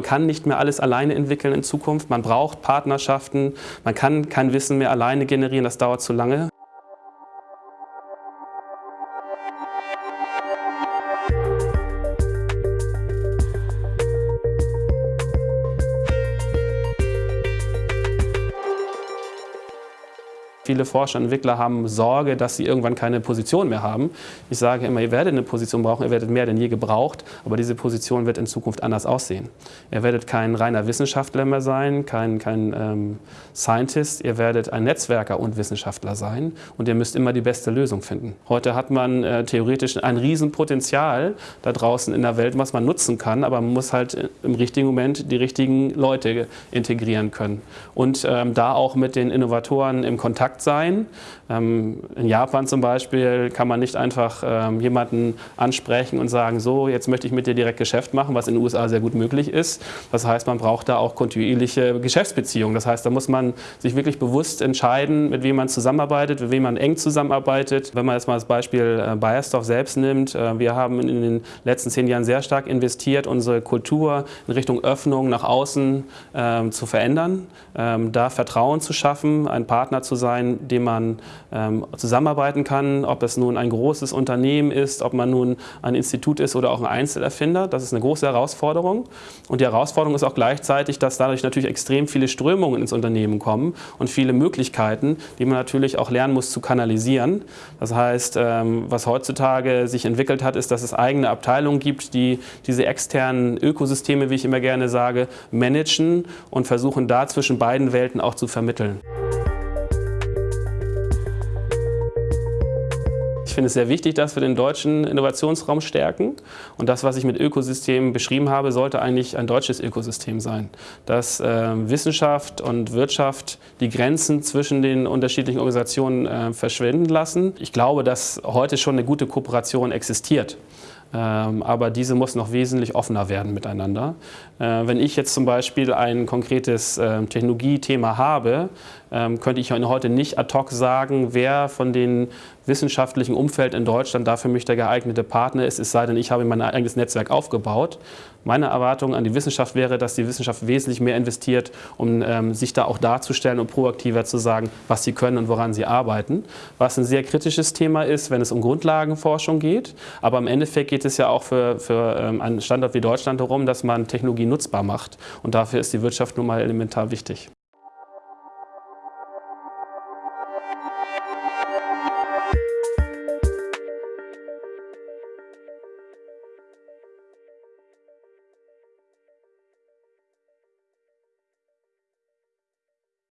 Man kann nicht mehr alles alleine entwickeln in Zukunft. Man braucht Partnerschaften. Man kann kein Wissen mehr alleine generieren. Das dauert zu lange. Viele Forscher und Entwickler haben Sorge, dass sie irgendwann keine Position mehr haben. Ich sage immer, ihr werdet eine Position brauchen, ihr werdet mehr denn je gebraucht, aber diese Position wird in Zukunft anders aussehen. Ihr werdet kein reiner Wissenschaftler mehr sein, kein, kein ähm, Scientist, ihr werdet ein Netzwerker und Wissenschaftler sein und ihr müsst immer die beste Lösung finden. Heute hat man äh, theoretisch ein Riesenpotenzial da draußen in der Welt, was man nutzen kann, aber man muss halt im richtigen Moment die richtigen Leute integrieren können und ähm, da auch mit den Innovatoren im Kontakt Kontakt sein. Ähm, in Japan zum Beispiel kann man nicht einfach ähm, jemanden ansprechen und sagen, so, jetzt möchte ich mit dir direkt Geschäft machen, was in den USA sehr gut möglich ist. Das heißt, man braucht da auch kontinuierliche Geschäftsbeziehungen. Das heißt, da muss man sich wirklich bewusst entscheiden, mit wem man zusammenarbeitet, mit wem man eng zusammenarbeitet. Wenn man jetzt mal das Beispiel äh, Bayersdorf selbst nimmt, äh, wir haben in den letzten zehn Jahren sehr stark investiert, unsere Kultur in Richtung Öffnung nach außen ähm, zu verändern, da Vertrauen zu schaffen, ein Partner zu sein, sein, dem man ähm, zusammenarbeiten kann, ob es nun ein großes Unternehmen ist, ob man nun ein Institut ist oder auch ein Einzelerfinder. Das ist eine große Herausforderung. Und die Herausforderung ist auch gleichzeitig, dass dadurch natürlich extrem viele Strömungen ins Unternehmen kommen und viele Möglichkeiten, die man natürlich auch lernen muss zu kanalisieren. Das heißt, ähm, was heutzutage sich entwickelt hat, ist, dass es eigene Abteilungen gibt, die diese externen Ökosysteme, wie ich immer gerne sage, managen und versuchen da zwischen beiden Welten auch zu vermitteln. Ich finde es sehr wichtig, dass wir den deutschen Innovationsraum stärken. Und das, was ich mit Ökosystemen beschrieben habe, sollte eigentlich ein deutsches Ökosystem sein. Dass äh, Wissenschaft und Wirtschaft die Grenzen zwischen den unterschiedlichen Organisationen äh, verschwinden lassen. Ich glaube, dass heute schon eine gute Kooperation existiert. Ähm, aber diese muss noch wesentlich offener werden miteinander. Äh, wenn ich jetzt zum Beispiel ein konkretes äh, Technologiethema habe, ähm, könnte ich heute nicht ad hoc sagen, wer von den wissenschaftlichen Umfeld in Deutschland da für mich der geeignete Partner ist, es sei denn, ich habe mein eigenes Netzwerk aufgebaut. Meine Erwartung an die Wissenschaft wäre, dass die Wissenschaft wesentlich mehr investiert, um ähm, sich da auch darzustellen und proaktiver zu sagen, was sie können und woran sie arbeiten. Was ein sehr kritisches Thema ist, wenn es um Grundlagenforschung geht. Aber im Endeffekt geht es ja auch für, für ähm, einen Standort wie Deutschland darum, dass man Technologie nutzbar macht. Und dafür ist die Wirtschaft nun mal elementar wichtig.